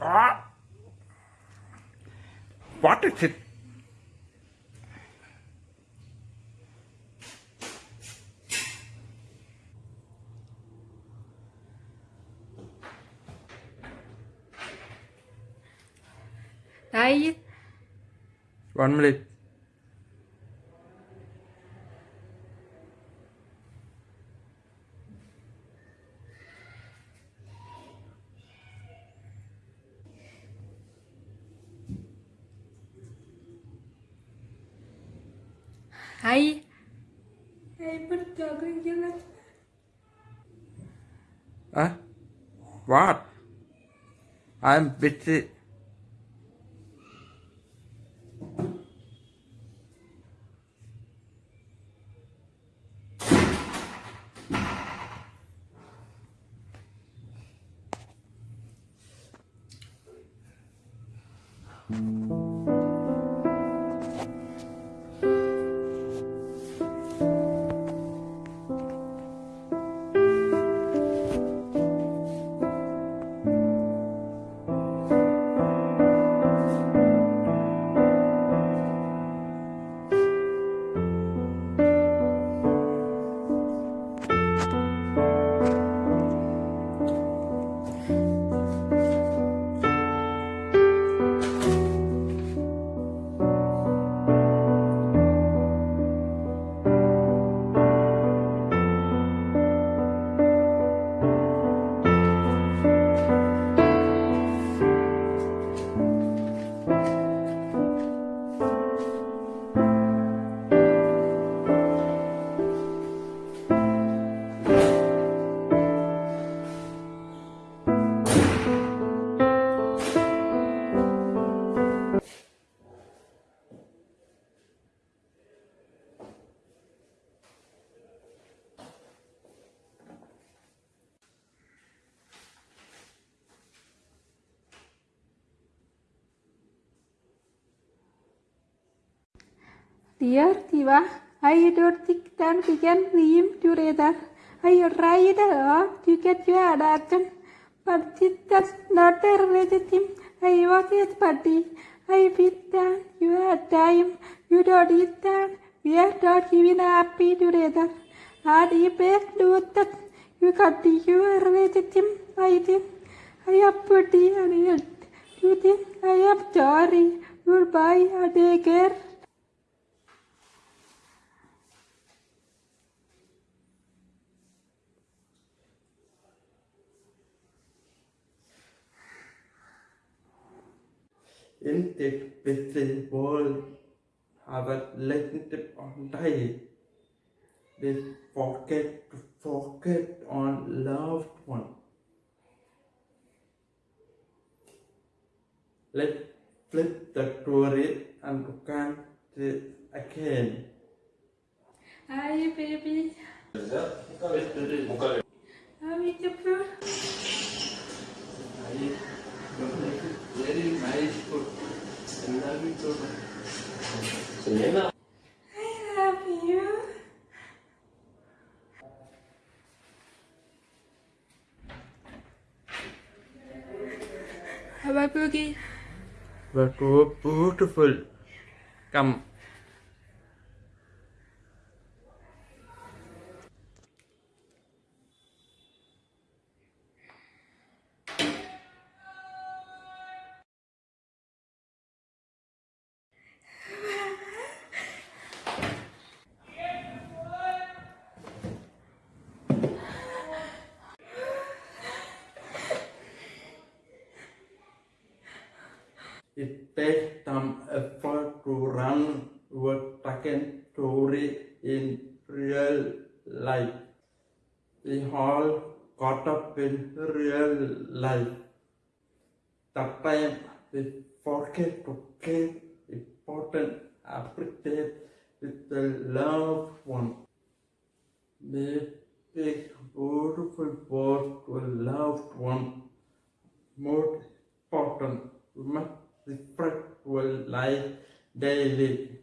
Ah. What is it? Hi. One minute. Hi. Hey, put talking to us. Huh? What? I'm busy. Dear Diva, I don't think that we can live together. I tried hard to get your attention, but it does not relationship. I was his buddy. I feel that you had time. You don't eat that. We are not even happy together. And if I do that, you continue a him. I think I am pretty and yet you think I am sorry. Goodbye and take care. In this busy world, have a relationship on day. They forget to forget on loved one. Let's flip the story and look at it again. Hi, baby. Selena. I love you. Bye bye, Boogie. That was beautiful. Come. It takes some effort to run your second story in real life. We all caught up in real life. Sometimes we forget to keep important appreciate with the loved one. Be big, beautiful boat to a loved one. More important, we reflect our life daily.